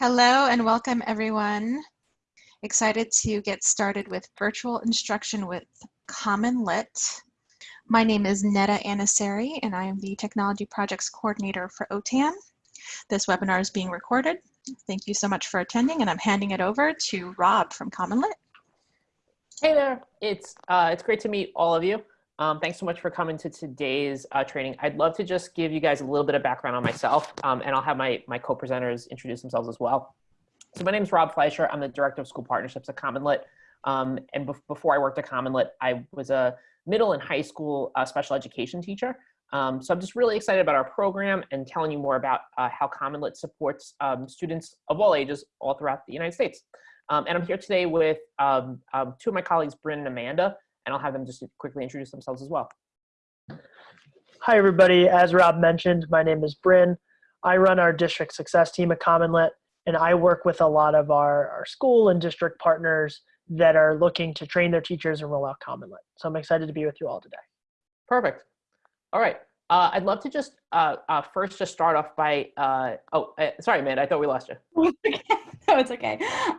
Hello and welcome everyone. Excited to get started with virtual instruction with Common Lit. My name is Neda Anasseri and I am the Technology Projects Coordinator for OTAN. This webinar is being recorded. Thank you so much for attending and I'm handing it over to Rob from Common Lit. Hey there, it's, uh, it's great to meet all of you. Um, thanks so much for coming to today's uh, training. I'd love to just give you guys a little bit of background on myself, um, and I'll have my, my co-presenters introduce themselves as well. So my name is Rob Fleischer. I'm the Director of School Partnerships at CommonLit. Um, and be before I worked at CommonLit, I was a middle and high school uh, special education teacher. Um, so I'm just really excited about our program and telling you more about uh, how CommonLit supports um, students of all ages all throughout the United States. Um, and I'm here today with two of my colleagues, Bryn and Amanda, and I'll have them just quickly introduce themselves as well. Hi, everybody. As Rob mentioned, my name is Bryn. I run our district success team at CommonLit, and I work with a lot of our, our school and district partners that are looking to train their teachers and roll out CommonLit. So I'm excited to be with you all today. Perfect. All right. Uh, I'd love to just uh, uh, first just start off by, uh, oh, uh, sorry, Amanda, I thought we lost you. no, it's okay.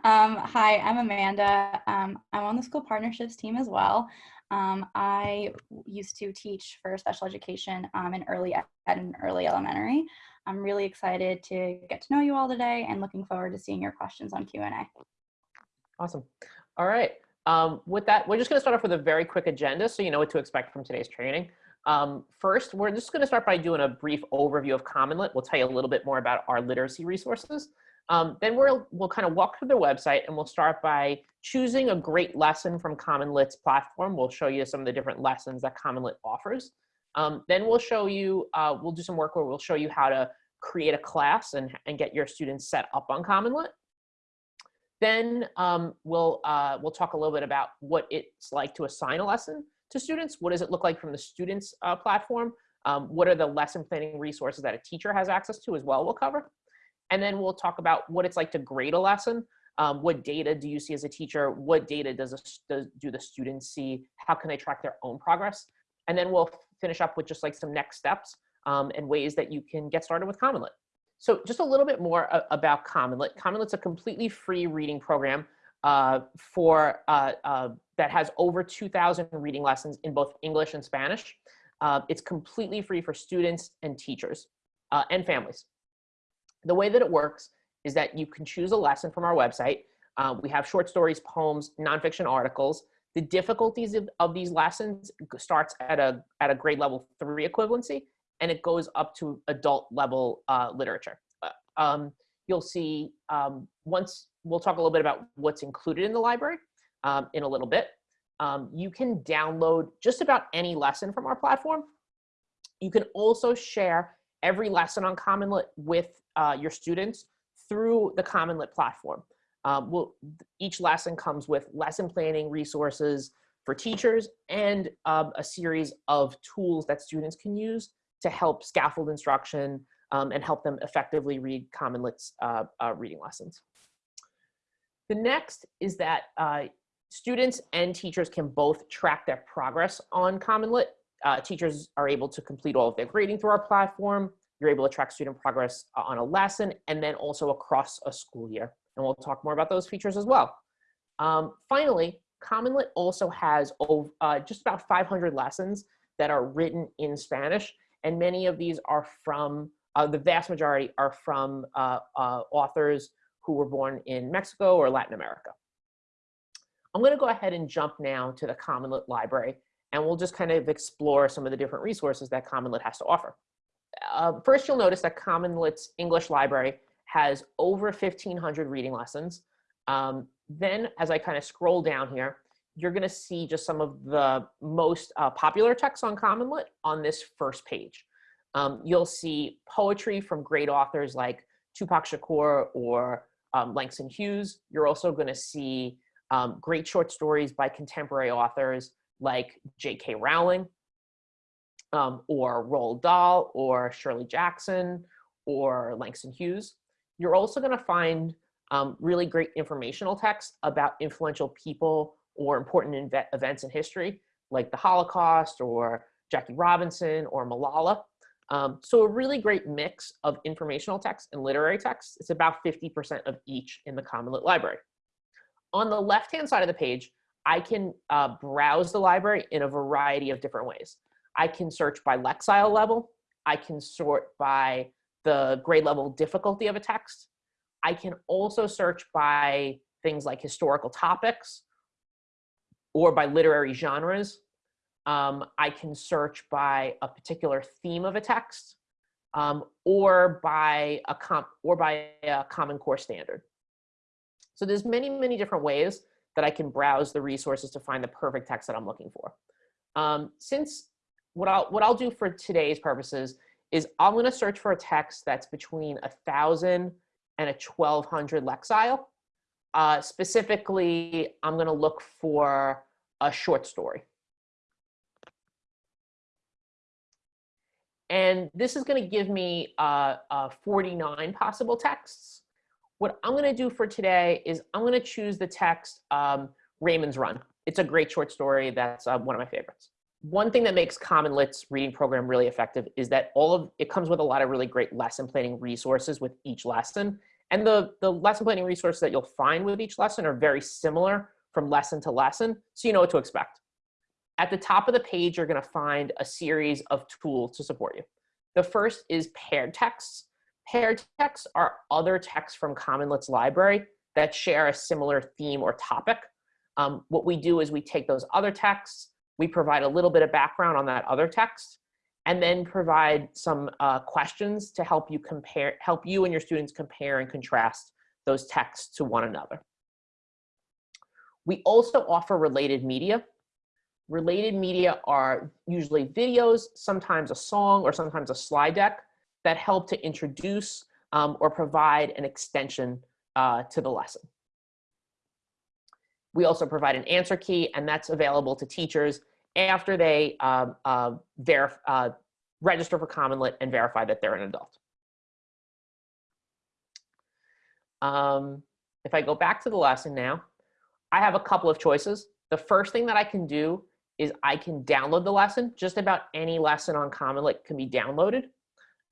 Um, hi, I'm Amanda. Um, I'm on the school partnerships team as well. Um, I used to teach for special education um, in early ed and early elementary. I'm really excited to get to know you all today and looking forward to seeing your questions on Q&A. Awesome. All right. Um, with that, we're just going to start off with a very quick agenda so you know what to expect from today's training. Um, first, we're just going to start by doing a brief overview of CommonLit. We'll tell you a little bit more about our literacy resources. Um, then we'll, we'll kind of walk through their website and we'll start by choosing a great lesson from CommonLit's platform. We'll show you some of the different lessons that CommonLit offers. Um, then we'll show you, uh, we'll do some work where we'll show you how to create a class and, and get your students set up on CommonLit. Then um, we'll, uh, we'll talk a little bit about what it's like to assign a lesson to students. What does it look like from the students uh, platform? Um, what are the lesson planning resources that a teacher has access to as well we'll cover. And then we'll talk about what it's like to grade a lesson. Um, what data do you see as a teacher? What data does, a, does do the students see? How can they track their own progress? And then we'll finish up with just like some next steps um, and ways that you can get started with CommonLit. So just a little bit more about CommonLit. CommonLit's a completely free reading program uh, for uh, uh, that has over 2,000 reading lessons in both English and Spanish. Uh, it's completely free for students and teachers uh, and families the way that it works is that you can choose a lesson from our website. Uh, we have short stories, poems, nonfiction articles. The difficulties of, of these lessons starts at a, at a grade level three equivalency, and it goes up to adult level uh, literature. Uh, um, you'll see um, once, we'll talk a little bit about what's included in the library um, in a little bit. Um, you can download just about any lesson from our platform. You can also share every lesson on CommonLit with uh, your students through the CommonLit platform. Um, we'll, each lesson comes with lesson planning resources for teachers and um, a series of tools that students can use to help scaffold instruction um, and help them effectively read CommonLit's uh, uh, reading lessons. The next is that uh, students and teachers can both track their progress on CommonLit. Uh, teachers are able to complete all of their grading through our platform. You're able to track student progress uh, on a lesson and then also across a school year. And we'll talk more about those features as well. Um, finally, CommonLit also has uh, just about 500 lessons that are written in Spanish. And many of these are from, uh, the vast majority are from uh, uh authors who were born in Mexico or Latin America. I'm gonna go ahead and jump now to the CommonLit library and we'll just kind of explore some of the different resources that CommonLit has to offer uh, first you'll notice that CommonLit's English library has over 1,500 reading lessons. Um, then as I kind of scroll down here, you're gonna see just some of the most uh, popular texts on CommonLit on this first page. Um, you'll see poetry from great authors like Tupac Shakur or um, Langston Hughes. You're also gonna see um, great short stories by contemporary authors like J.K. Rowling um, or Roald Dahl or Shirley Jackson or Langston Hughes. You're also gonna find um, really great informational texts about influential people or important events in history, like the Holocaust or Jackie Robinson or Malala. Um, so a really great mix of informational texts and literary texts. It's about 50% of each in the Common Lit library. On the left-hand side of the page, I can uh, browse the library in a variety of different ways. I can search by Lexile level. I can sort by the grade level difficulty of a text. I can also search by things like historical topics or by literary genres. Um, I can search by a particular theme of a text um, or by a comp or by a common core standard. So there's many, many different ways that I can browse the resources to find the perfect text that I'm looking for. Um, since what I'll, what I'll do for today's purposes is I'm gonna search for a text that's between a thousand and a 1200 Lexile. Uh, specifically, I'm gonna look for a short story. And this is going to give me uh, uh, 49 possible texts. What I'm going to do for today is I'm going to choose the text um, Raymond's Run. It's a great short story. That's uh, one of my favorites. One thing that makes Common Lit's reading program really effective is that all of it comes with a lot of really great lesson planning resources with each lesson. And the, the lesson planning resources that you'll find with each lesson are very similar from lesson to lesson, so you know what to expect. At the top of the page, you're gonna find a series of tools to support you. The first is paired texts. Paired texts are other texts from Common Lit's library that share a similar theme or topic. Um, what we do is we take those other texts, we provide a little bit of background on that other text, and then provide some uh, questions to help you compare, help you and your students compare and contrast those texts to one another. We also offer related media. Related media are usually videos, sometimes a song, or sometimes a slide deck that help to introduce um, or provide an extension uh, to the lesson. We also provide an answer key, and that's available to teachers after they um, uh, uh, register for Common Lit and verify that they're an adult. Um, if I go back to the lesson now, I have a couple of choices. The first thing that I can do is I can download the lesson. Just about any lesson on Common Lit can be downloaded.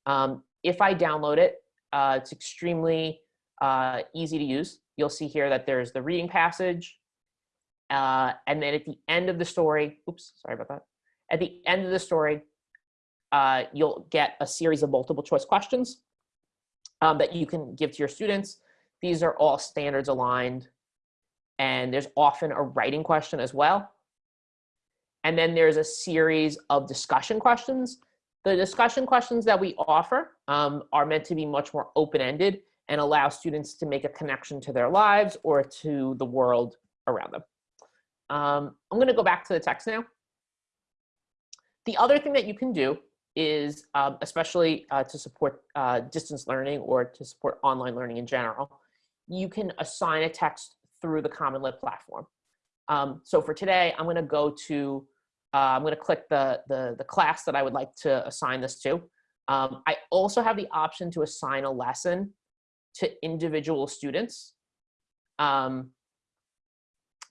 Um, if I download it, uh, it's extremely uh, easy to use. You'll see here that there's the reading passage. Uh, and then at the end of the story, oops, sorry about that. At the end of the story, uh, you'll get a series of multiple choice questions um, that you can give to your students. These are all standards aligned. And there's often a writing question as well. And then there's a series of discussion questions. The discussion questions that we offer um, are meant to be much more open-ended and allow students to make a connection to their lives or to the world around them. Um, I'm gonna go back to the text now. The other thing that you can do is, um, especially uh, to support uh, distance learning or to support online learning in general, you can assign a text through the Common Lit platform. Um, so for today, I'm gonna go to uh, I'm going to click the, the, the, class that I would like to assign this to. Um, I also have the option to assign a lesson to individual students. Um,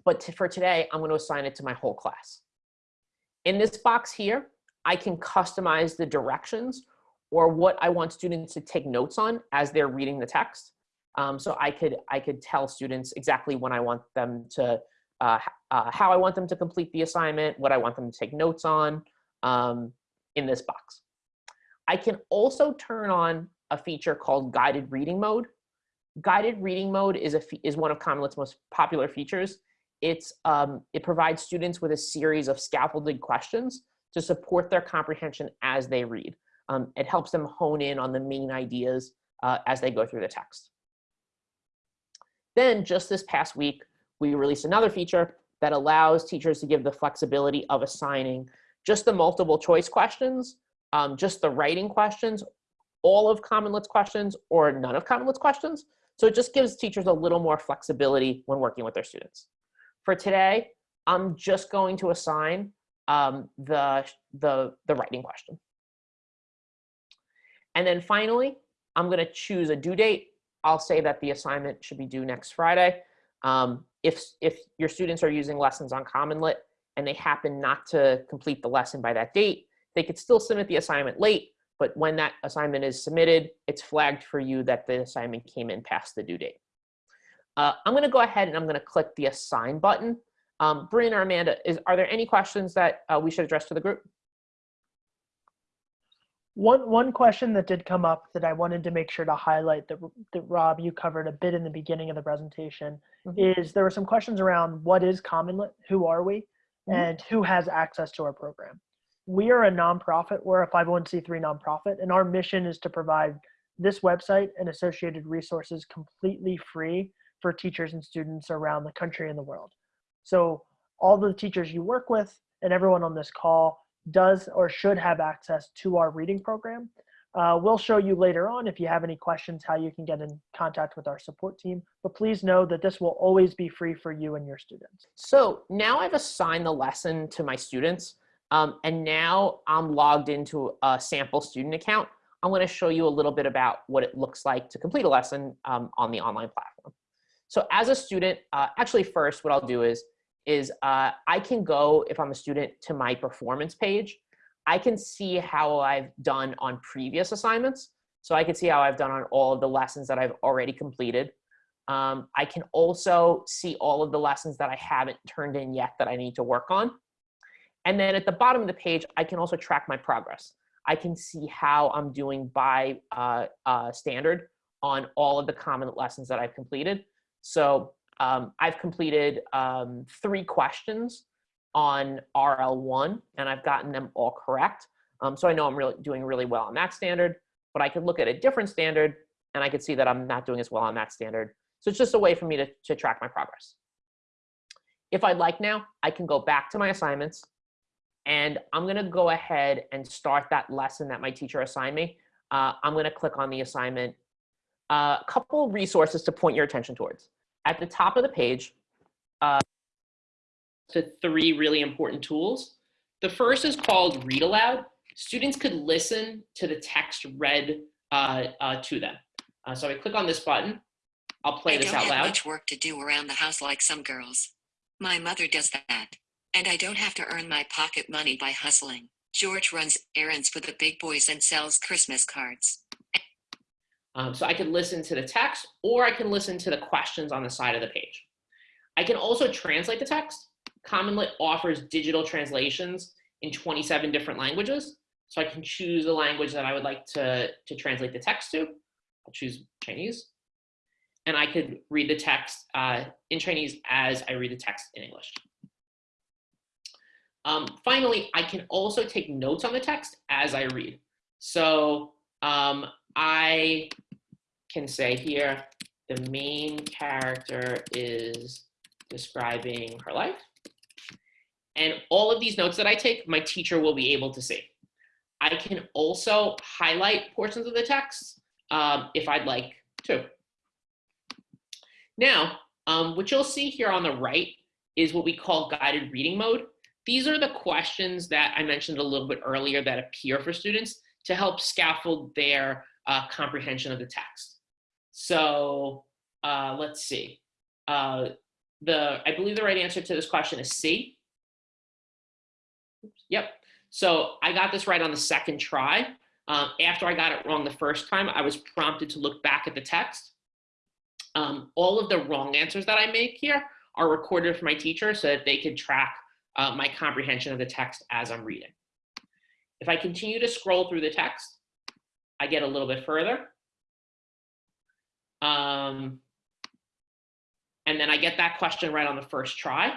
but to, for today, I'm going to assign it to my whole class. In this box here, I can customize the directions or what I want students to take notes on as they're reading the text. Um, so I could, I could tell students exactly when I want them to uh, uh, how I want them to complete the assignment, what I want them to take notes on um, in this box. I can also turn on a feature called guided reading mode. Guided reading mode is, a is one of Common Lit's most popular features. It's, um, it provides students with a series of scaffolded questions to support their comprehension as they read. Um, it helps them hone in on the main ideas uh, as they go through the text. Then just this past week, we released another feature that allows teachers to give the flexibility of assigning just the multiple choice questions, um, just the writing questions, all of Common Lit's questions, or none of Common Lit's questions. So it just gives teachers a little more flexibility when working with their students. For today, I'm just going to assign um, the, the, the writing question. And then finally, I'm gonna choose a due date. I'll say that the assignment should be due next Friday. Um, if, if your students are using lessons on CommonLit and they happen not to complete the lesson by that date, they could still submit the assignment late, but when that assignment is submitted, it's flagged for you that the assignment came in past the due date. Uh, I'm gonna go ahead and I'm gonna click the assign button. Um, Bryn or Amanda, is, are there any questions that uh, we should address to the group? One one question that did come up that I wanted to make sure to highlight that, that Rob you covered a bit in the beginning of the presentation Mhm. is there were some questions around what is Commonlit, who are we, Mhm. and who has access to our program. We are a nonprofit. We're a 501c3 nonprofit, and our mission is to provide this website and associated resources completely free for teachers and students around the country and the world. So all the teachers you work with and everyone on this call does or should have access to our reading program. Uh, we'll show you later on if you have any questions how you can get in contact with our support team. But please know that this will always be free for you and your students. So now I've assigned the lesson to my students, um, and now I'm logged into a sample student account. I'm going to show you a little bit about what it looks like to complete a lesson um, on the online platform. So as a student, uh, actually first what I'll do is, is uh, I can go, if I'm a student, to my performance page. I can see how I've done on previous assignments. So I can see how I've done on all of the lessons that I've already completed. Um, I can also see all of the lessons that I haven't turned in yet that I need to work on. And then at the bottom of the page, I can also track my progress. I can see how I'm doing by uh, uh, standard on all of the common lessons that I've completed. So um, I've completed um, three questions on RL1 and I've gotten them all correct. Um, so I know I'm really doing really well on that standard, but I could look at a different standard and I could see that I'm not doing as well on that standard. So it's just a way for me to, to track my progress. If I'd like now, I can go back to my assignments and I'm gonna go ahead and start that lesson that my teacher assigned me. Uh, I'm gonna click on the assignment. A uh, couple resources to point your attention towards. At the top of the page, uh, to three really important tools. The first is called Read Aloud. Students could listen to the text read uh, uh, to them. Uh, so I click on this button. I'll play I this don't out have loud. much work to do around the house like some girls. My mother does that. And I don't have to earn my pocket money by hustling. George runs errands for the big boys and sells Christmas cards. Um, so I can listen to the text or I can listen to the questions on the side of the page. I can also translate the text. CommonLit offers digital translations in 27 different languages. So I can choose the language that I would like to, to translate the text to. I'll choose Chinese. And I could read the text uh, in Chinese as I read the text in English. Um, finally, I can also take notes on the text as I read. So um, I can say here, the main character is describing her life. And all of these notes that I take, my teacher will be able to see. I can also highlight portions of the text um, if I'd like to. Now, um, what you'll see here on the right is what we call guided reading mode. These are the questions that I mentioned a little bit earlier that appear for students to help scaffold their uh, comprehension of the text. So uh, let's see. Uh, the I believe the right answer to this question is C. Oops, Yep. So I got this right on the second try. Um, after I got it wrong the first time, I was prompted to look back at the text. Um, all of the wrong answers that I make here are recorded for my teacher so that they can track uh, my comprehension of the text as I'm reading. If I continue to scroll through the text, I get a little bit further. Um, and then I get that question right on the first try.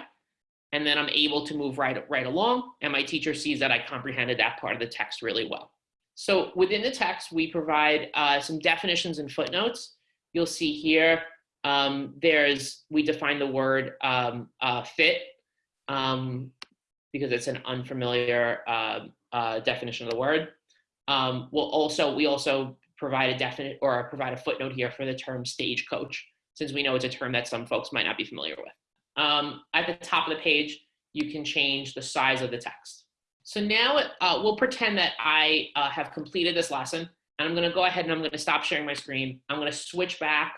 And then I'm able to move right, right along. And my teacher sees that I comprehended that part of the text really well. So within the text, we provide uh, some definitions and footnotes. You'll see here, um, there's, we define the word um, uh, fit um, because it's an unfamiliar uh, uh, definition of the word. Um, we'll also, we also provide a definite or provide a footnote here for the term stagecoach, since we know it's a term that some folks might not be familiar with. Um, at the top of the page, you can change the size of the text. So now uh, we'll pretend that I uh, have completed this lesson and I'm gonna go ahead and I'm gonna stop sharing my screen. I'm gonna switch back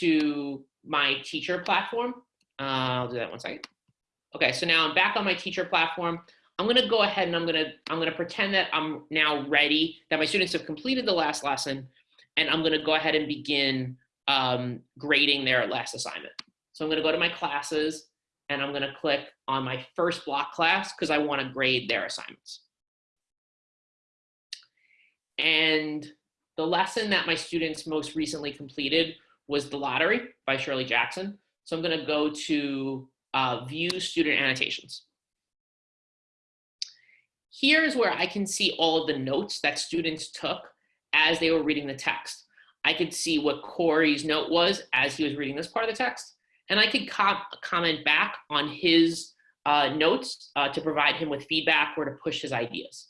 to my teacher platform. Uh, I'll do that one second. Okay, so now I'm back on my teacher platform. I'm gonna go ahead and I'm gonna, I'm gonna pretend that I'm now ready, that my students have completed the last lesson, and I'm gonna go ahead and begin um, grading their last assignment. So I'm gonna go to my classes, and I'm gonna click on my first block class, because I wanna grade their assignments. And the lesson that my students most recently completed was The Lottery by Shirley Jackson. So I'm gonna go to uh, View Student Annotations. Here's where I can see all of the notes that students took as they were reading the text. I could see what Corey's note was as he was reading this part of the text, and I could com comment back on his uh, notes uh, to provide him with feedback or to push his ideas.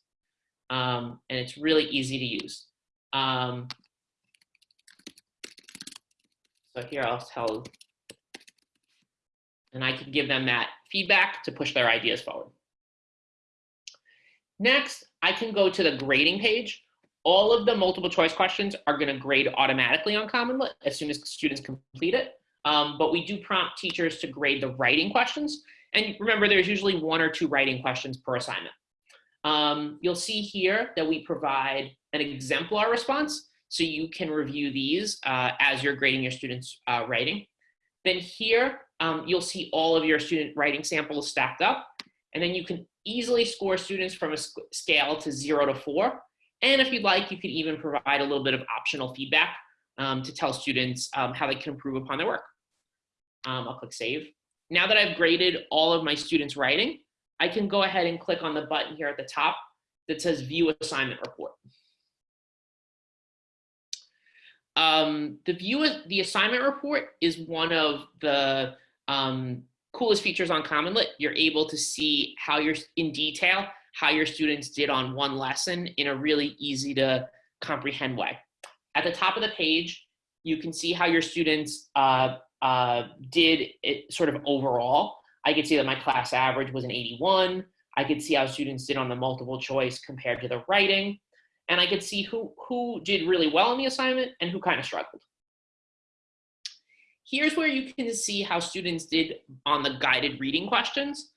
Um, and it's really easy to use. Um, so here I'll tell, and I can give them that feedback to push their ideas forward. Next, I can go to the grading page. All of the multiple choice questions are gonna grade automatically on Common Lit as soon as students complete it. Um, but we do prompt teachers to grade the writing questions. And remember, there's usually one or two writing questions per assignment. Um, you'll see here that we provide an exemplar response. So you can review these uh, as you're grading your students' uh, writing. Then here, um, you'll see all of your student writing samples stacked up. And then you can easily score students from a scale to zero to four. And if you'd like, you can even provide a little bit of optional feedback um, to tell students um, how they can improve upon their work. Um, I'll click save. Now that I've graded all of my students' writing, I can go ahead and click on the button here at the top that says view assignment report. Um, the view, the assignment report is one of the um, coolest features on Common Lit. You're able to see how you're in detail, how your students did on one lesson in a really easy to comprehend way. At the top of the page, you can see how your students uh, uh, did it sort of overall. I could see that my class average was an 81. I could see how students did on the multiple choice compared to the writing. And I could see who, who did really well in the assignment and who kind of struggled. Here's where you can see how students did on the guided reading questions.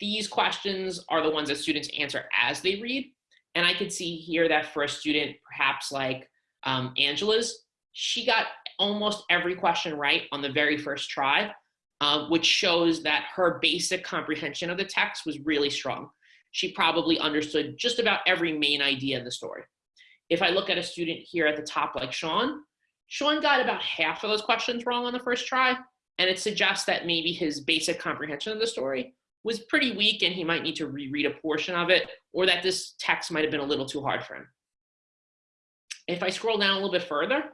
These questions are the ones that students answer as they read. And I could see here that for a student, perhaps like um, Angela's, she got almost every question right on the very first try, uh, which shows that her basic comprehension of the text was really strong. She probably understood just about every main idea in the story. If I look at a student here at the top like Sean, Sean got about half of those questions wrong on the first try, and it suggests that maybe his basic comprehension of the story was pretty weak and he might need to reread a portion of it, or that this text might have been a little too hard for him. If I scroll down a little bit further,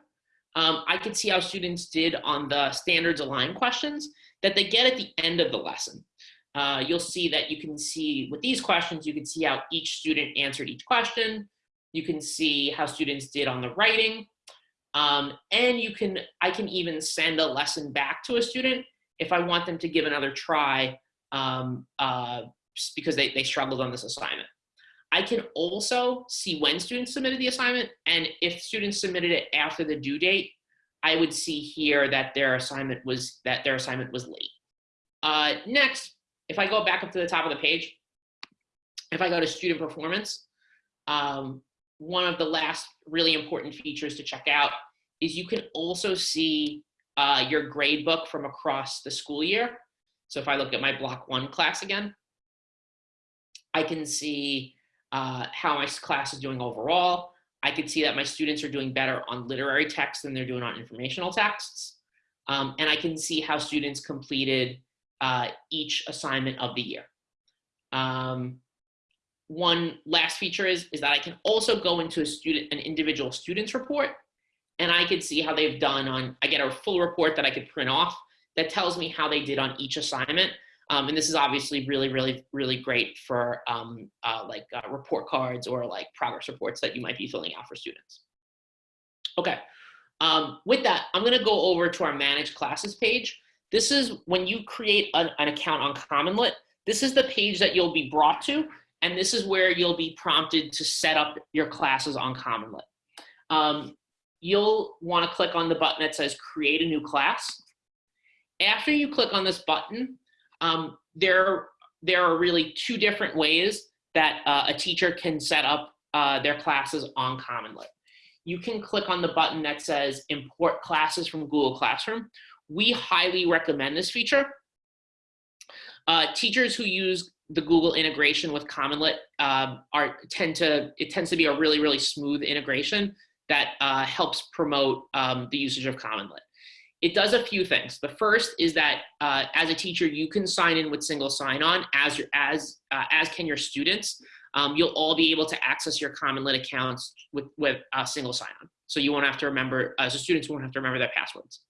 um, I could see how students did on the standards aligned questions that they get at the end of the lesson. Uh, you'll see that you can see with these questions, you can see how each student answered each question. You can see how students did on the writing. Um, and you can, I can even send a lesson back to a student if I want them to give another try um, uh, because they, they struggled on this assignment. I can also see when students submitted the assignment and if students submitted it after the due date, I would see here that their assignment was that their assignment was late. Uh, next, if I go back up to the top of the page, if I go to student performance, um, one of the last really important features to check out is you can also see uh, your grade book from across the school year. So if I look at my block one class again, I can see uh, how my class is doing overall. I can see that my students are doing better on literary texts than they're doing on informational texts. Um, and I can see how students completed uh, each assignment of the year. Um, one last feature is, is that I can also go into a student, an individual student's report, and I can see how they've done on, I get a full report that I could print off that tells me how they did on each assignment. Um, and this is obviously really, really, really great for um, uh, like uh, report cards or like progress reports that you might be filling out for students. Okay, um, with that, I'm gonna go over to our manage classes page. This is when you create an, an account on CommonLit, this is the page that you'll be brought to, and this is where you'll be prompted to set up your classes on CommonLit. Um, you'll wanna click on the button that says create a new class. After you click on this button, um, there, there are really two different ways that uh, a teacher can set up uh, their classes on CommonLit. You can click on the button that says import classes from Google Classroom. We highly recommend this feature. Uh, teachers who use the Google integration with CommonLit um, are tend to it tends to be a really really smooth integration that uh, helps promote um, the usage of CommonLit. It does a few things. The first is that uh, as a teacher, you can sign in with single sign-on as your as uh, as can your students. Um, you'll all be able to access your CommonLit accounts with with uh, single sign-on. So you won't have to remember as so students won't have to remember their passwords.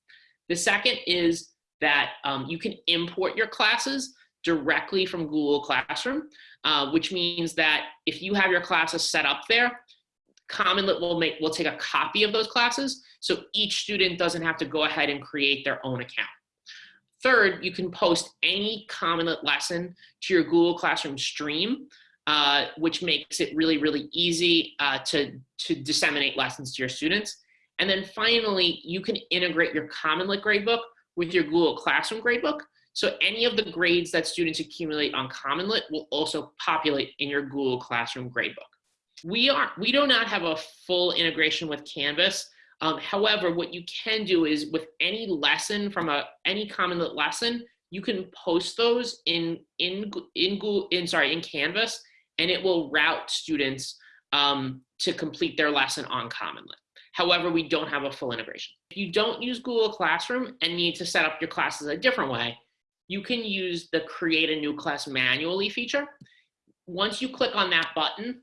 The second is that um, you can import your classes directly from Google Classroom, uh, which means that if you have your classes set up there, CommonLit will make will take a copy of those classes, so each student doesn't have to go ahead and create their own account. Third, you can post any CommonLit lesson to your Google Classroom stream, uh, which makes it really, really easy uh, to, to disseminate lessons to your students. And then finally, you can integrate your CommonLit gradebook with your Google Classroom gradebook. So any of the grades that students accumulate on CommonLit will also populate in your Google Classroom gradebook. We are we do not have a full integration with Canvas. Um, however, what you can do is with any lesson from a any CommonLit lesson, you can post those in in in Google in sorry in Canvas, and it will route students um, to complete their lesson on CommonLit. However, we don't have a full integration. If you don't use Google Classroom and need to set up your classes a different way, you can use the create a new class manually feature. Once you click on that button,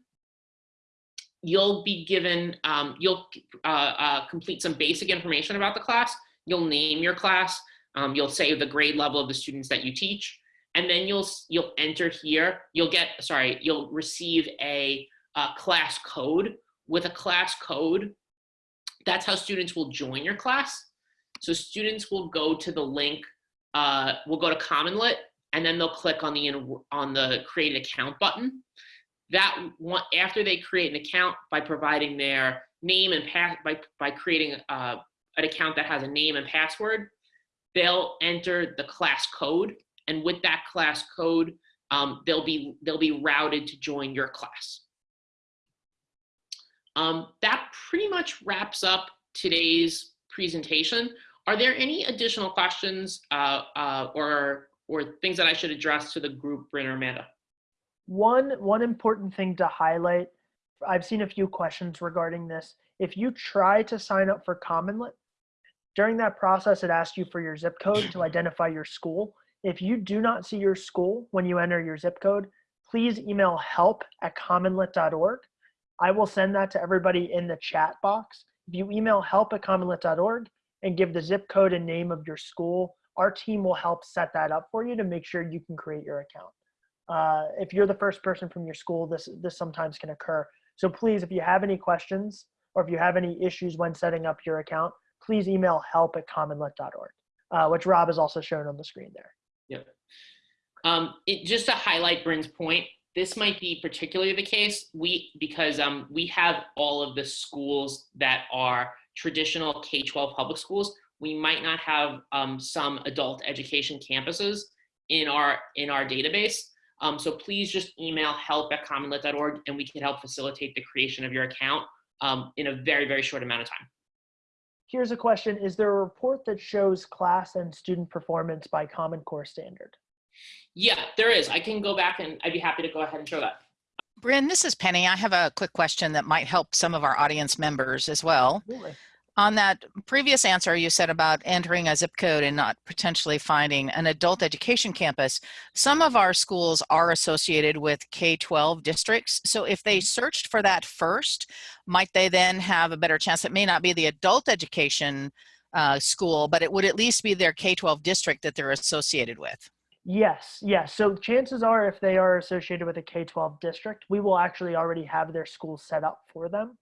you'll be given, um, you'll uh, uh, complete some basic information about the class. You'll name your class. Um, you'll say the grade level of the students that you teach. And then you'll, you'll enter here. You'll get, sorry, you'll receive a, a class code. With a class code, that's how students will join your class. So students will go to the link, uh, will go to CommonLit, and then they'll click on the, on the create an account button that one, after they create an account by providing their name and pass by, by creating uh, an account that has a name and password, they'll enter the class code. And with that class code, um, they'll be they'll be routed to join your class. Um, that pretty much wraps up today's presentation. Are there any additional questions uh, uh, or or things that I should address to the group, Bryn or Amanda? One, one important thing to highlight, I've seen a few questions regarding this. If you try to sign up for CommonLit, during that process, it asks you for your zip code to identify your school. If you do not see your school when you enter your zip code, please email help at commonlit.org. I will send that to everybody in the chat box. If you email help at commonlit.org and give the zip code and name of your school, our team will help set that up for you to make sure you can create your account. Uh, if you're the first person from your school, this, this sometimes can occur. So please, if you have any questions or if you have any issues when setting up your account, please email help at commonlit.org, uh, which Rob has also shown on the screen there. Yep. Um, it, just to highlight Bryn's point, this might be particularly the case we because um, we have all of the schools that are traditional K-12 public schools. We might not have um, some adult education campuses in our in our database. Um, so please just email help at commonlit.org and we can help facilitate the creation of your account um, in a very, very short amount of time. Here's a question. Is there a report that shows class and student performance by Common Core standard? Yeah, there is. I can go back and I'd be happy to go ahead and show that. Bryn, this is Penny. I have a quick question that might help some of our audience members as well. Absolutely. On that previous answer you said about entering a zip code and not potentially finding an adult education campus, some of our schools are associated with K-12 districts. So if they searched for that first, might they then have a better chance? It may not be the adult education uh, school, but it would at least be their K-12 district that they're associated with. Yes, yes. So chances are if they are associated with a K-12 district, we will actually already have their school set up for them.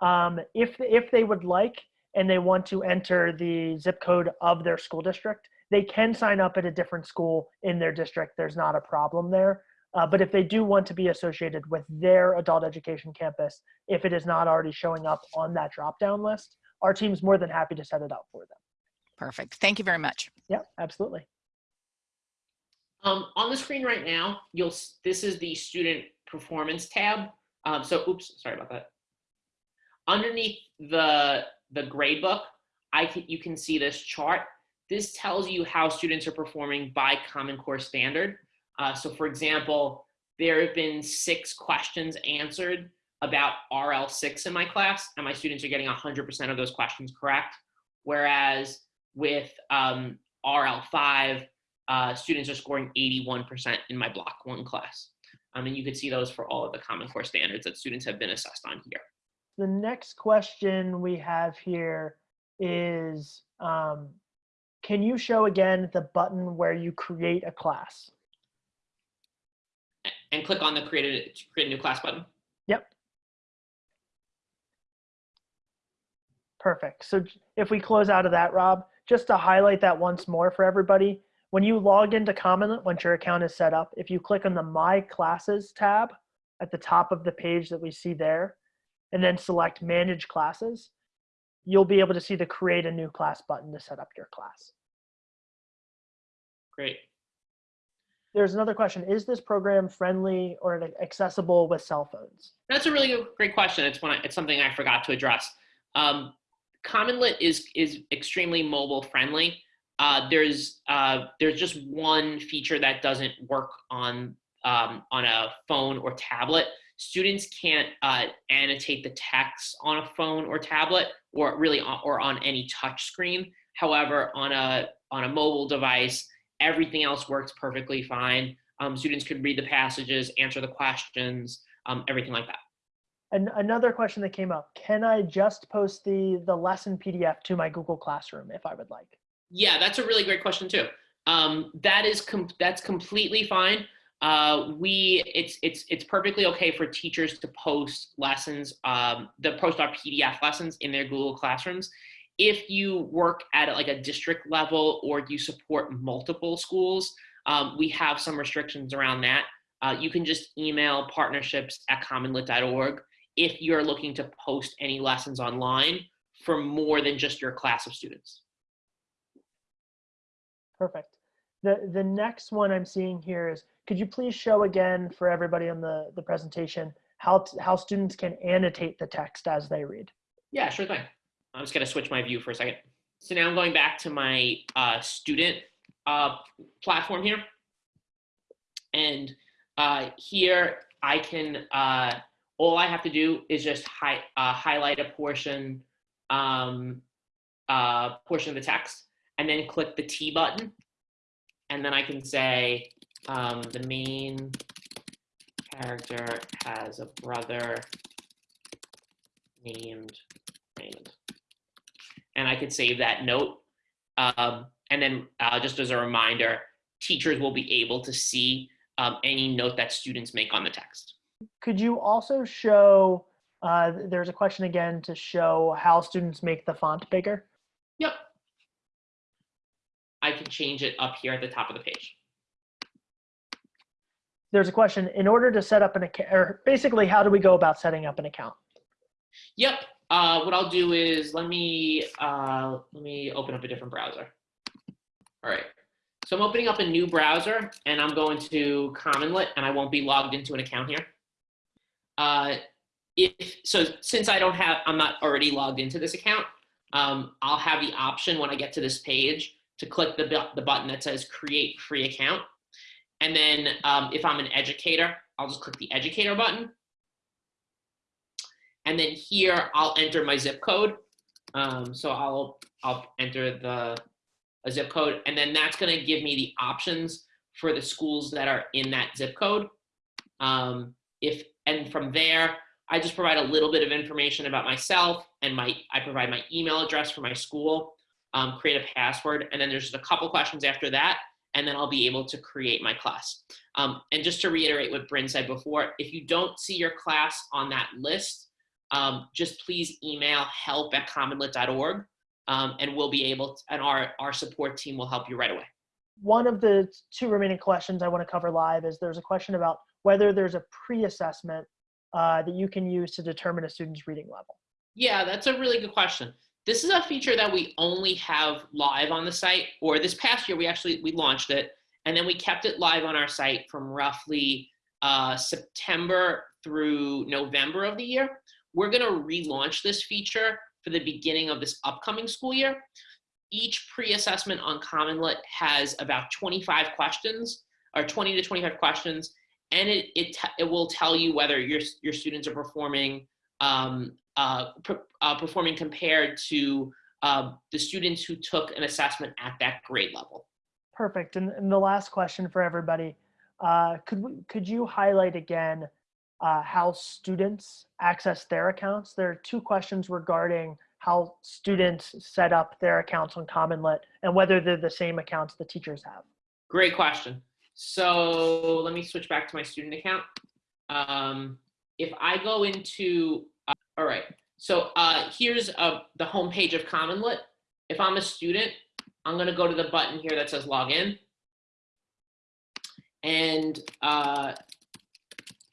Um, if, if they would like, and they want to enter the zip code of their school district, they can sign up at a different school in their district. There's not a problem there. Uh, but if they do want to be associated with their adult education campus, if it is not already showing up on that drop down list, our team's more than happy to set it up for them. Perfect. Thank you very much. Yeah, absolutely. Um, on the screen right now, you'll this is the student performance tab. Um, so, oops, sorry about that. Underneath the the grade book, I can, you can see this chart. This tells you how students are performing by Common Core standard. Uh, so, for example, there have been six questions answered about RL6 in my class, and my students are getting 100% of those questions correct. Whereas with um, RL5, uh, students are scoring 81% in my block one class. Um, and you could see those for all of the Common Core standards that students have been assessed on here. The next question we have here is, um, can you show again the button where you create a class? And click on the create a, create a new class button. Yep. Perfect. So if we close out of that, Rob, just to highlight that once more for everybody, when you log into CommonLit, once your account is set up, if you click on the My Classes tab at the top of the page that we see there, and then select Manage Classes, you'll be able to see the Create a New Class button to set up your class. Great. There's another question. Is this program friendly or accessible with cell phones? That's a really good- great question. It's one. It's something I forgot to address. Um, CommonLit is is extremely mobile friendly. Uh, there's uh, there's just one feature that doesn't work on um, on a phone or tablet. Students can't uh, annotate the text on a phone or tablet, or really on, or on any touch screen. However, on a on a mobile device, everything else works perfectly fine. Um, students could read the passages, answer the questions, um, everything like that. And another question that came up, can I just post the, the lesson PDF to my Google Classroom if I would like? Yeah, that's a really great question too. Um, that is com- that's completely fine. Uh, we it's it's it's perfectly okay for teachers to post lessons, um, to post our PDF lessons in their Google Classrooms. If you work at like a district level or you support multiple schools, um, we have some restrictions around that. Uh, you can just email partnerships at commonlit.org if you're looking to post any lessons online for more than just your class of students. Perfect. The, the next one I'm seeing here is, could you please show again for everybody on the, the presentation how, how students can annotate the text as they read? Yeah, sure thing. I'm just gonna switch my view for a second. So now I'm going back to my uh, student uh, platform here. And uh, here I can, uh, all I have to do is just hi uh, highlight a portion, um, uh, portion of the text and then click the T button. And then I can say um, the main character has a brother named Raymond. And I could save that note. Um, and then uh, just as a reminder, teachers will be able to see um, any note that students make on the text. Could you also show, uh, there's a question again to show how students make the font bigger? Yep. I can change it up here at the top of the page. There's a question, in order to set up an account, or basically how do we go about setting up an account? Yep. Uh, what I'll do is let me uh, let me open up a different browser. All right. So I'm opening up a new browser and I'm going to Commonlit and I won't be logged into an account here. Uh, if so, since I don't have, I'm not already logged into this account. Um, I'll have the option when I get to this page to click the the button that says Create Free Account, and then um, if I'm an educator, I'll just click the Educator button, and then here I'll enter my zip code. Um, so I'll I'll enter the a zip code, and then that's going to give me the options for the schools that are in that zip code. Um, if and from there, I just provide a little bit of information about myself, and my I provide my email address for my school, um, create a password, and then there's just a couple questions after that, and then I'll be able to create my class. Um, and just to reiterate what Bryn said before, if you don't see your class on that list, um, just please email help at commonlit.org um, and we'll be able to, and our, our support team will help you right away. One of the two remaining questions I want to cover live is there's a question about whether there's a pre-assessment uh, that you can use to determine a student's reading level. Yeah, that's a really good question. This is a feature that we only have live on the site, or this past year we actually we launched it, and then we kept it live on our site from roughly uh, September through November of the year. We're going to relaunch this feature for the beginning of this upcoming school year. Each pre-assessment on Common Lit has about 25 questions or 20 to 25 questions, and it, it, it will tell you whether your, your students are performing um, uh, per, uh, performing compared to uh, the students who took an assessment at that grade level. Perfect. And, and the last question for everybody, uh, could we, could you highlight again uh, how students access their accounts? There are two questions regarding how students set up their accounts on CommonLit and whether they're the same accounts the teachers have. Great question. So let me switch back to my student account. Um, if I go into, all right, so uh, here's uh, the home page of CommonLit. If I'm a student, I'm gonna go to the button here that says login. And uh,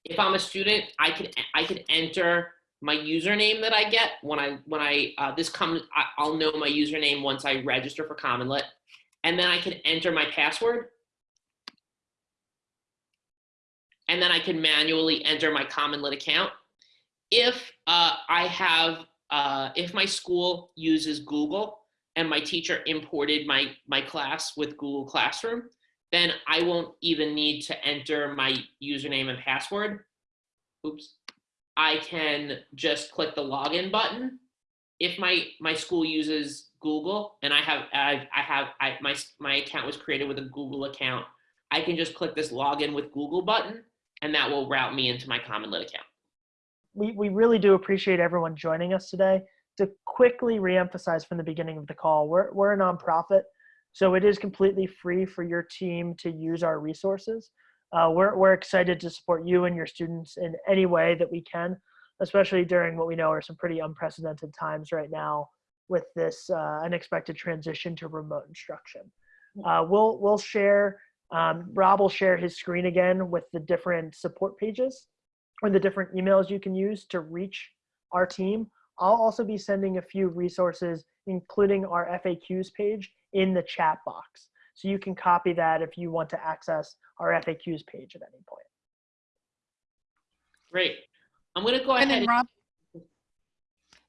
if I'm a student, I can I could enter my username that I get when I when I uh, this comes I, I'll know my username once I register for CommonLit, and then I can enter my password, and then I can manually enter my CommonLit account. If uh, I have uh, if my school uses Google and my teacher imported my my class with Google Classroom, then I won't even need to enter my username and password. Oops. I can just click the login button. If my my school uses Google and I have I, I have I, my my account was created with a Google account, I can just click this login with Google button, and that will route me into my CommonLit account. We, we really do appreciate everyone joining us today. To quickly reemphasize from the beginning of the call, we're, we're a nonprofit, so it is completely free for your team to use our resources. Uh, we're, we're excited to support you and your students in any way that we can, especially during what we know are some pretty unprecedented times right now with this uh, unexpected transition to remote instruction. Uh, we'll, we'll share, um, Rob will share his screen again with the different support pages or the different emails you can use to reach our team. I'll also be sending a few resources, including our FAQs page in the chat box. So you can copy that if you want to access our FAQs page at any point. Great. I'm going to go And ahead. then Rob,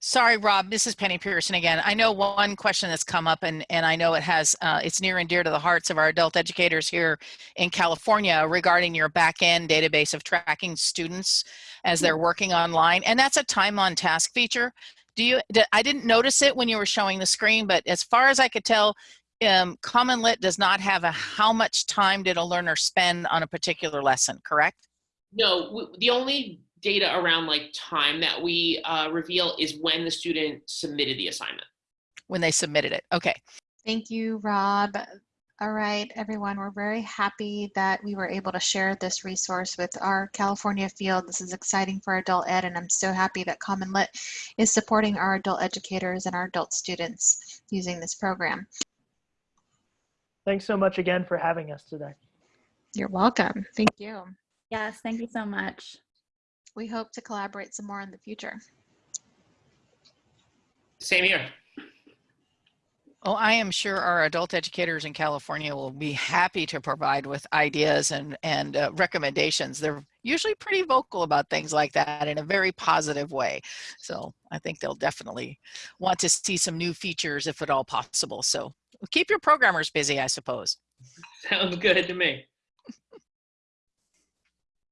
sorry, Rob, this is Penny Pearson again. I know one question that's come up and, and I know it has, uh, it's near and dear to the hearts of our adult educators here in California regarding your back-end database of tracking students as they're working online. And that's a time on task feature. Do you, I didn't notice it when you were showing the screen, but as far as I could tell, um, CommonLit does not have a how much time did a learner spend on a particular lesson, correct? No, the only data around like time that we uh, reveal is when the student submitted the assignment. When they submitted it. Okay. Thank you, Rob. All right, everyone, we're very happy that we were able to share this resource with our California field. This is exciting for adult ed, and I'm so happy that CommonLit is supporting our adult educators and our adult students using this program. Thanks so much again for having us today. You're welcome. Thank you. Yes, thank you so much. We hope to collaborate some more in the future. Same here. Oh, I am sure our adult educators in California will be happy to provide with ideas and, and uh, recommendations. They're usually pretty vocal about things like that in a very positive way. So I think they'll definitely want to see some new features if at all possible. So keep your programmers busy, I suppose. Sounds good to me.